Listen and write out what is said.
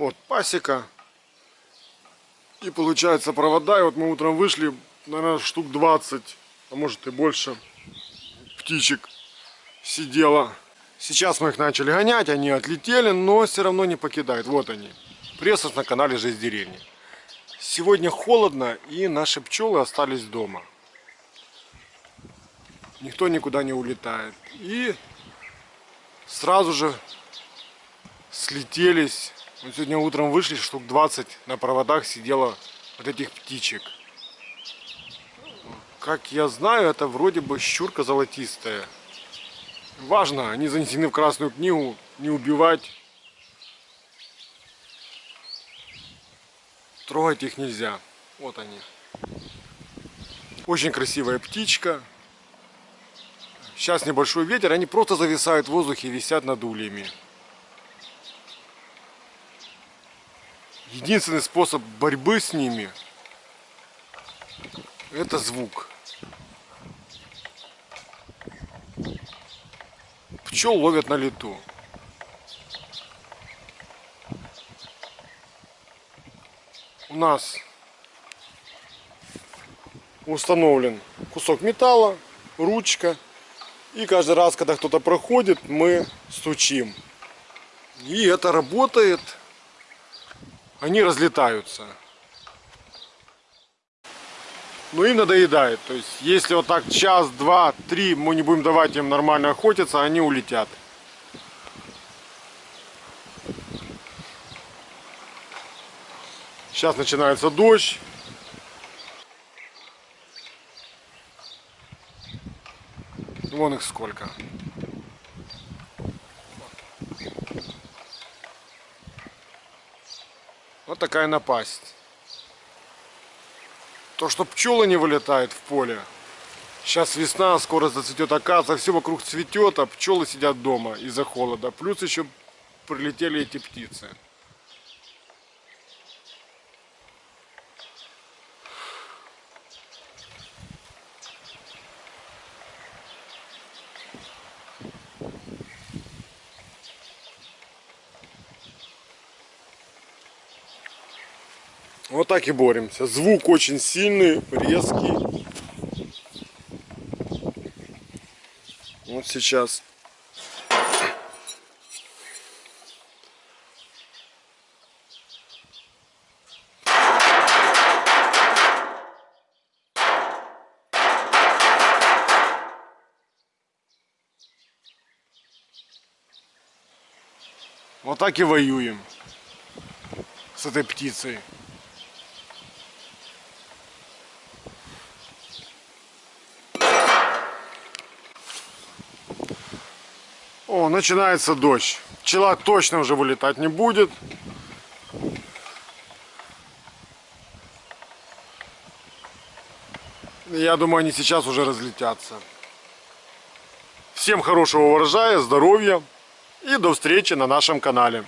Вот пасека. И получается провода. И вот мы утром вышли, наверное, штук 20, а может и больше птичек сидело. Сейчас мы их начали гонять, они отлетели, но все равно не покидают. Вот они. Пресс на канале Жизнь деревни. Сегодня холодно и наши пчелы остались дома. Никто никуда не улетает. И сразу же слетелись. Вот сегодня утром вышли, штук 20 на проводах сидело вот этих птичек. Как я знаю, это вроде бы щурка золотистая. Важно, они занесены в Красную книгу, не убивать. Трогать их нельзя. Вот они. Очень красивая птичка. Сейчас небольшой ветер, они просто зависают в воздухе и висят над ульями. Единственный способ борьбы с ними это звук. Пчел ловят на лету. У нас установлен кусок металла, ручка. И каждый раз, когда кто-то проходит, мы стучим. И это работает. Они разлетаются. Ну и надоедает. То есть, если вот так час, два, три мы не будем давать им нормально охотиться, они улетят. Сейчас начинается дождь. Вон их сколько. Вот такая напасть. То, что пчелы не вылетают в поле. Сейчас весна, скоро зацветет акация, все вокруг цветет, а пчелы сидят дома из-за холода. Плюс еще прилетели эти птицы. Вот так и боремся. Звук очень сильный, резкий. Вот сейчас. Вот так и воюем с этой птицей. О, начинается дождь. Пчела точно уже вылетать не будет. Я думаю, они сейчас уже разлетятся. Всем хорошего урожая, здоровья и до встречи на нашем канале.